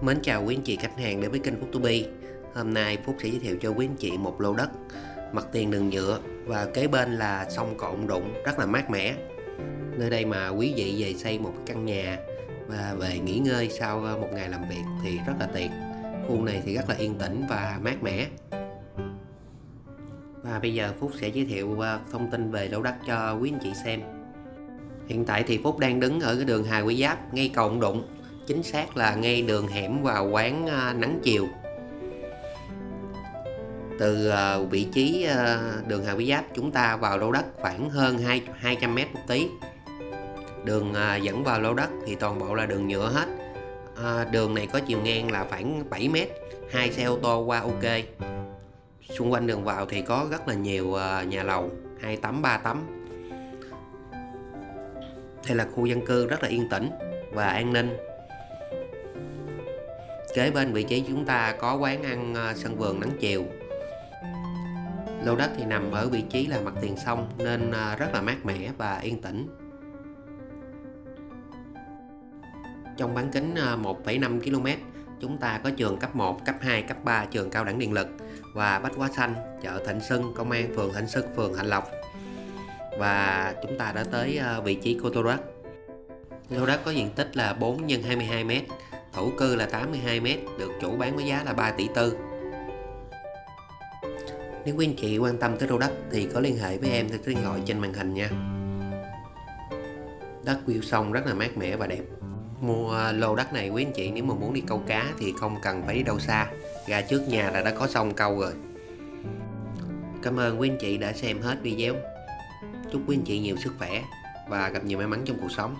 Mến chào quý anh chị khách hàng đến với kênh Phúc To Hôm nay Phúc sẽ giới thiệu cho quý anh chị một lô đất, Mặt tiền đường nhựa và kế bên là sông Cộn Đụng rất là mát mẻ. Nơi đây mà quý vị về xây một căn nhà và về nghỉ ngơi sau ờ, một ngày làm việc thì rất là tiện. Khu này thì rất là yên tĩnh và mát mẻ. Và bây giờ Phúc sẽ giới thiệu ờ, thông tin về lô đất cho quý anh chị xem. Hiện tại thì Phúc đang đứng ở cái đường Hà Quý Giáp, ngay Cộn Đụng chính xác là ngay đường hẻm vào quán à, nắng chiều. Từ à, vị trí à, đường Hà Quý Giáp chúng ta vào lô đất khoảng hơn 2, 200 mét một tí. Đường dẫn vào lô đất thì toàn bộ là đường nhựa hết. Đường này có chiều ngang là khoảng 7 mét hai xe ô tô qua ok. Xung quanh đường vào thì có rất là nhiều nhà lầu hai tấm ba tấm. Đây là khu dân cư rất là yên tĩnh và an ninh. Kế bên vị trí chúng ta có quán ăn ờ, sân vườn nắng chiều. Lô đất thì nằm ở vị trí là mặt tiền sông nên ờ, rất là mát mẻ và yên tĩnh. Trong bán kính ờ, 1,5 km chúng ta có trường cấp 1, cấp 2, cấp 3 trường cao đẳng điện lực và Bách Hóa Xanh, chợ Thịnh Xuân, công an phường Thịnh Xuân, phường Hạnh Lộc. Và chúng ta đã tới vị trí của lô đất. Lô đất có diện tích là 4 x 22 m thổ cư là 82m được chủ bán với giá là 3 tỷ tư. Nếu quý anh chị quan tâm tới lô đất thì có liên hệ với em theo số điện thoại trên màn hình nha. Đất view sông rất là mát mẻ và đẹp. Mua lô đất này quý anh chị nếu mà muốn đi câu cá thì không cần phải đi đâu xa. Ra trước nhà là đã có sông câu rồi. Cảm ơn quý anh chị đã xem hết video. Chúc quý anh chị nhiều sức khỏe và gặp nhiều may mắn trong cuộc sống.